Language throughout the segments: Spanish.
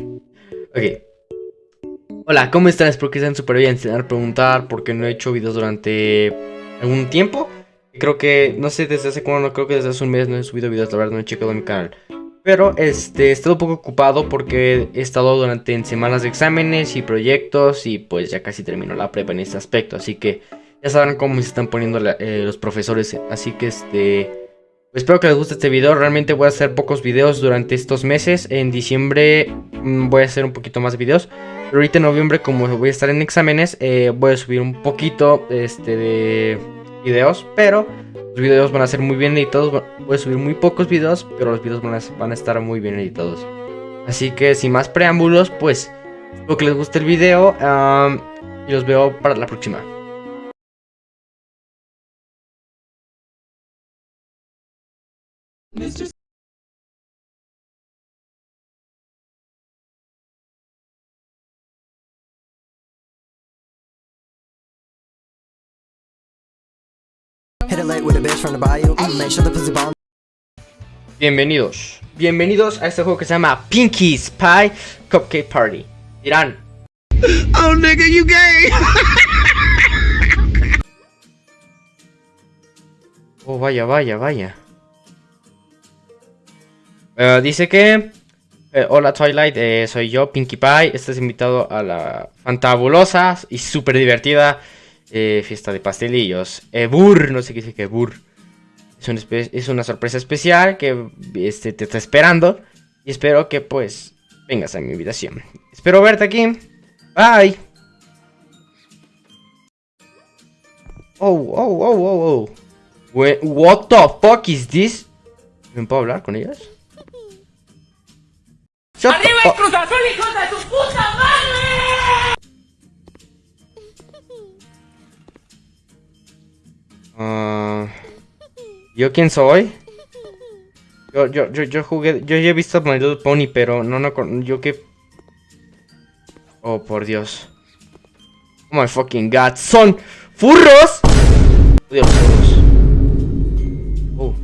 ok. Hola, ¿cómo están? Espero que estén súper bien. A preguntar por qué no he hecho videos durante algún tiempo. Creo que, no sé desde hace cuándo, creo que desde hace un mes no he subido videos, la verdad no he checado mi canal. Pero este, he estado un poco ocupado porque he estado durante semanas de exámenes y proyectos y pues ya casi termino la prepa en este aspecto. Así que ya sabrán cómo se están poniendo eh, los profesores. Así que este... Espero que les guste este video, realmente voy a hacer pocos videos durante estos meses En diciembre voy a hacer un poquito más de videos. Pero ahorita en noviembre como voy a estar en exámenes eh, Voy a subir un poquito este, de videos. Pero los videos van a ser muy bien editados. Voy a subir muy pocos videos Pero los videos van a estar muy bien editados. Así que sin más preámbulos pues Espero que les guste el video. Y los veo para la próxima Bienvenidos, bienvenidos a este juego que se llama Pinky's Pie Cupcake Party. Dirán. Oh nigga, you gay. oh vaya, vaya, vaya. Eh, dice que... Eh, hola Twilight, eh, soy yo, Pinkie Pie. Estás invitado a la fantabulosa y súper divertida fiesta de pastelillos. Burr, no sé qué dice que Burr. Es, es, una sorpresa especial que este, te está esperando. Y espero que pues vengas a mi invitación. Espero verte aquí. Bye. Oh, oh, oh, oh, oh. What the fuck is this? ¿Me puedo hablar con ellas? ¡Arriba el Cruz Azul, hijo de tu puta madre! Uh, ¿Yo quién soy? Yo, yo, yo, yo jugué, yo ya he visto My Little Pony, pero no, no, yo que... Oh, por Dios. Oh my fucking god, son furros. Odio los furros. Oh.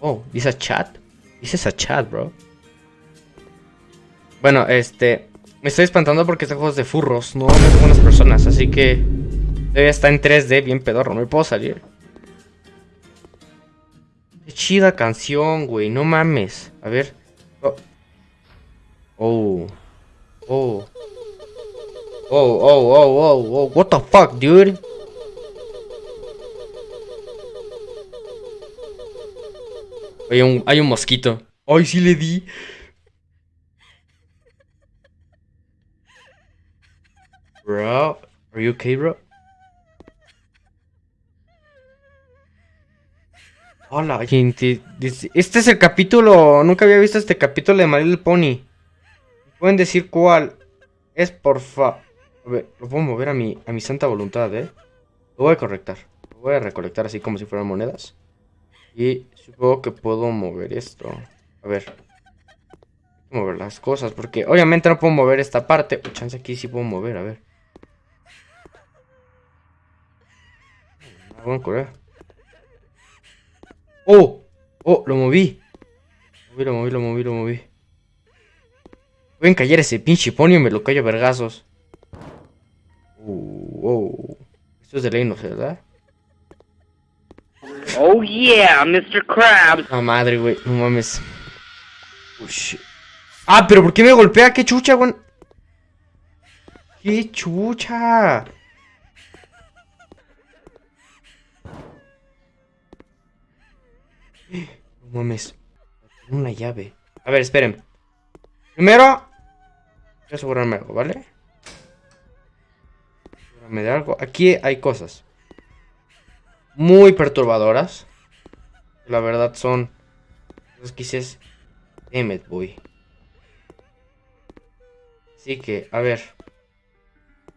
Oh, dice a chat. Dice a chat, bro. Bueno, este... Me estoy espantando porque este juego es de furros, no de buenas personas, así que... Debe estar en 3D, bien pedorro, no me puedo salir. Qué chida canción, güey, no mames. A ver. Oh. Oh. Oh. Oh, oh, oh, oh, oh. What the fuck, dude? Hay un, hay un mosquito. Ay, sí le di. Bro, are you okay, bro? Hola, gente. Este es el capítulo. Nunca había visto este capítulo de My Pony. ¿Pueden decir cuál? Es por fa. A ver, lo puedo mover a mi, a mi santa voluntad, ¿eh? Lo voy a correctar. Lo voy a recolectar así como si fueran monedas. Y supongo que puedo mover esto. A ver. Mover las cosas, porque obviamente no puedo mover esta parte. chance aquí sí puedo mover, a ver. Vamos a correr. ¡Oh! ¡Oh! Lo moví. Lo moví, lo moví, lo moví, Pueden callar ese pinche pony me lo callo a vergazos. Uh, oh. Esto es de ley, no sé, ¿verdad? Oh yeah, Mr. Krabs. Ah, madre, güey. No mames. Oh, ah, pero ¿por qué me golpea? ¿Qué chucha, güey? ¡Qué chucha! No mames. Una llave. A ver, esperen. Primero. Voy a asegurarme algo, ¿vale? Asegurarme de algo. Aquí hay cosas. Muy perturbadoras. La verdad son. Los quizás. Damn it, boy. Así que, a ver.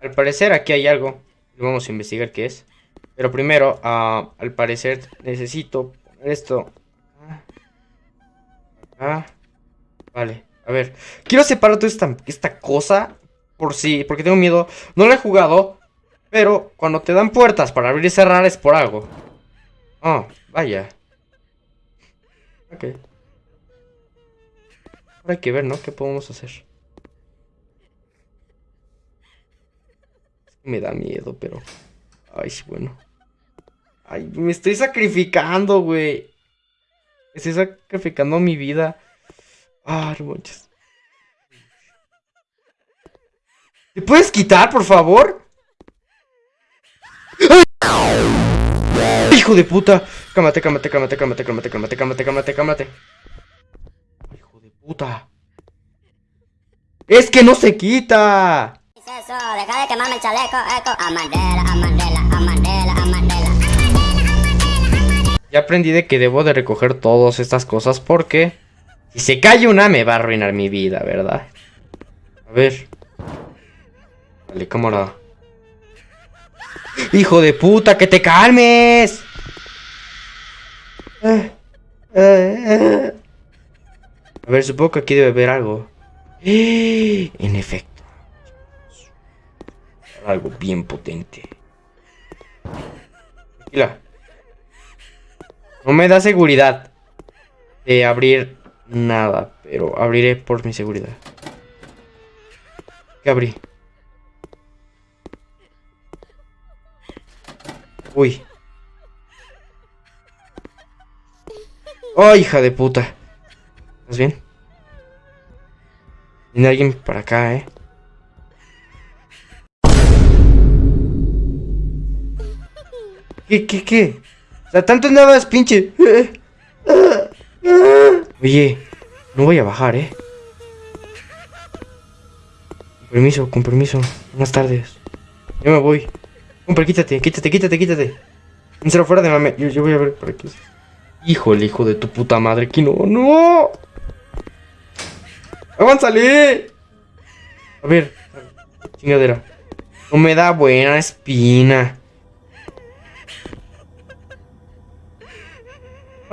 Al parecer aquí hay algo. Vamos a investigar qué es. Pero primero, uh, al parecer necesito esto. Ah, vale, a ver. Quiero separar toda esta, esta cosa por si, porque tengo miedo. No la he jugado, pero cuando te dan puertas para abrir y cerrar es por algo. Oh, vaya. Ok. Ahora hay que ver, ¿no? ¿Qué podemos hacer? Me da miedo, pero... Ay, bueno. Ay, me estoy sacrificando, güey. Estoy sacrificando mi vida. Ah. ¿Te puedes quitar, por favor? ¡Hijo de puta! Cámate, cámate, cámate, cámate, cámate, cámate, cámate, cámate, cámate. ¡Hijo de puta! ¡Es que no se quita! Eso, deja de quemarme el chaleco, eco. Amandela, amandela, amandela, Ya aprendí de que debo de recoger todas estas cosas porque si se cae una me va a arruinar mi vida, ¿verdad? A ver. Vale, cámara. ¡Hijo de puta, que te calmes! A ver, supongo que aquí debe haber algo. En efecto. Algo bien potente. Tranquila. No me da seguridad de abrir nada, pero abriré por mi seguridad. ¿Qué abrí? Uy. ¡Oh, hija de puta! ¿Estás bien? Viene alguien para acá, ¿eh? ¿Qué, qué, qué? Sea, tanto andabas, pinche. Oye, no voy a bajar, ¿eh? Con permiso, con permiso. Buenas tardes. Yo me voy. Compre, quítate, quítate, quítate, quítate. Piénsalo fuera de mame. Yo, voy a ver por aquí. Híjole, hijo de tu puta madre. Aquí no, no. ¡Avánzale! A ver, chingadera. No me da buena espina.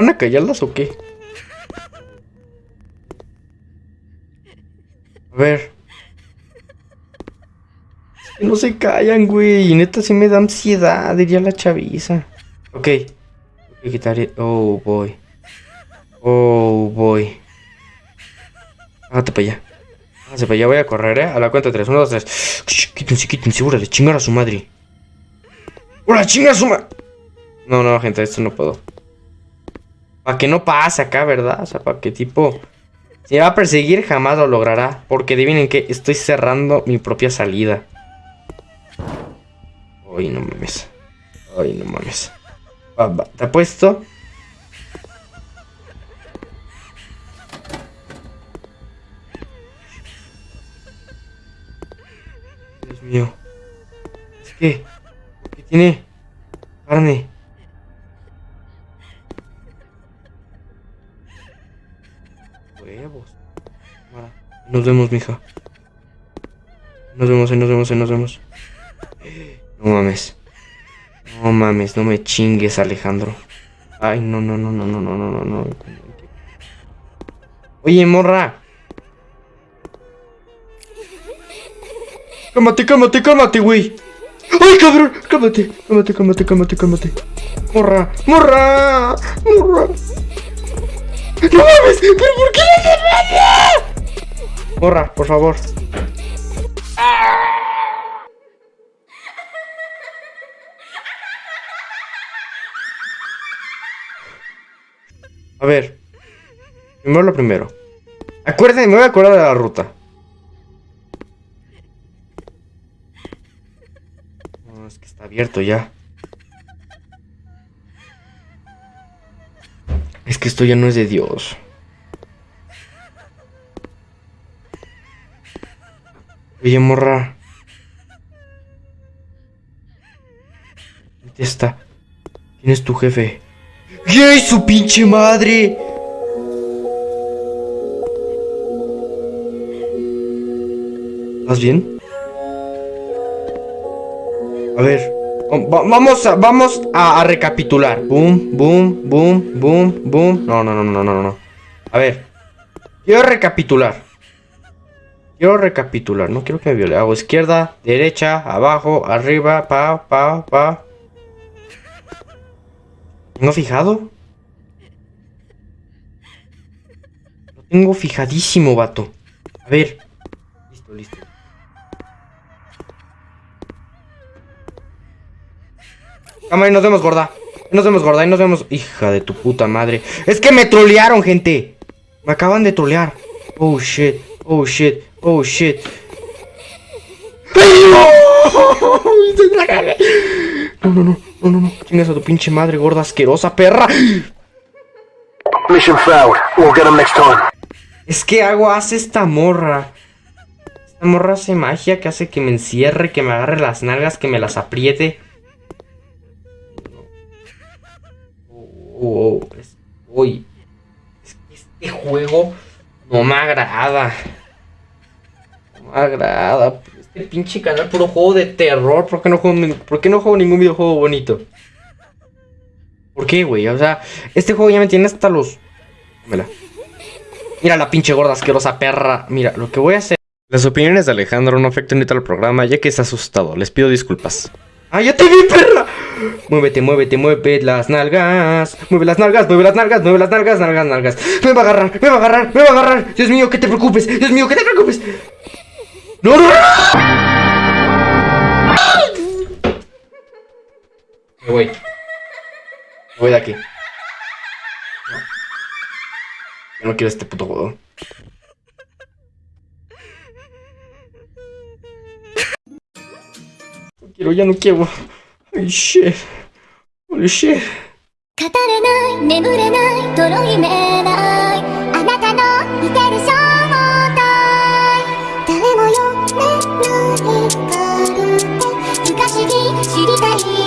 ¿Van a callarlas o qué? A ver. No se callan, güey. Neta sí me da ansiedad, diría la chaviza. Ok. Voy a quitar... Oh, boy. Oh, boy. Hágate para allá. Hágase para allá, voy a correr, eh. A la cuenta de tres. Uno, dos, tres. Quítense, quítense, órale, chingar a su madre. ¡Órale, chingar a su madre! No, no, gente, esto no puedo. Para que no pase acá, ¿verdad? O sea, para que tipo... Si me va a perseguir, jamás lo logrará. Porque adivinen que estoy cerrando mi propia salida. Ay, no mames. Ay, no mames. Va, va, Te apuesto. Dios mío. Es que... ¿Qué tiene? Carne. Huevos. Nos vemos, mija. Nos vemos, ahí nos vemos, ahí nos vemos. No mames. No mames, no me chingues, Alejandro. Ay, no, no, no, no, no, no, no, no, no. Oye, morra. Cálmate, cálmate, cálmate, güey. ¡Ay, cabrón! Cálmate, cálmate, cálmate, cálmate, cálmate. Morra, morra, morra. ¡No mames! ¿Pero por qué le haces? Morra, por favor. A ver. Primero lo primero. Acuérdense, me voy a acordar de la ruta. No, es que está abierto ya. Que esto ya no es de Dios. Oye, morra. ¿Dónde está? ¿Quién es tu jefe? ¡Yay, su pinche madre! ¿Estás bien? A ver. Va- vamos a, vamos a, recapitular. Boom, boom, boom, boom, boom. No, no, no, no, no, no. A ver. Quiero recapitular. Quiero recapitular. No quiero que me viole. Hago izquierda, derecha, abajo, arriba, pa, pa, pa. ¿Tengo fijado? Lo tengo fijadísimo, vato. A ver. Listo, listo. Cámara, ahí nos vemos, gorda. Nos vemos, gorda. Ahí nos vemos. Hija de tu puta madre. Es que me trolearon, gente. Me acaban de trolear. Oh shit. Oh shit. Oh shit. No, no, no, no, no, no. Chingas a tu pinche madre, gorda asquerosa, perra. Mission failed. We'll get him next time. Es que algo hace esta morra. Esta morra hace magia que hace que me encierre, que me agarre las nalgas, que me las apriete. Oh, es, uy. Es que este juego no me agrada. No me agrada. Este pinche canal puro juego de terror. ¿Por qué no juego, por qué no juego ningún videojuego bonito? ¿Por qué, güey? O sea, este juego ya me tiene hasta los... Dámela. Mira la pinche gorda asquerosa perra. Mira, lo que voy a hacer. Las opiniones de Alejandro no afectan ni al programa, ya que está asustado. Les pido disculpas. ¡Ah, ya te vi, perra! Muévete, muévete, mueve las nalgas. Mueve las nalgas, mueve las nalgas, mueve las nalgas, nalgas, nalgas. Me va a agarrar, me va a agarrar, me va a agarrar. Dios mío, que te preocupes. Dios mío, que te preocupes. ¡No, no! Me voy. Me voy de aquí. Yo no quiero este puto juego. No quiero, ya no quiero. Holy shit. Holy shit. 語れない、眠れない、とろいめない。あなたの似てる正体。誰も読めないかって、昔に知りたい。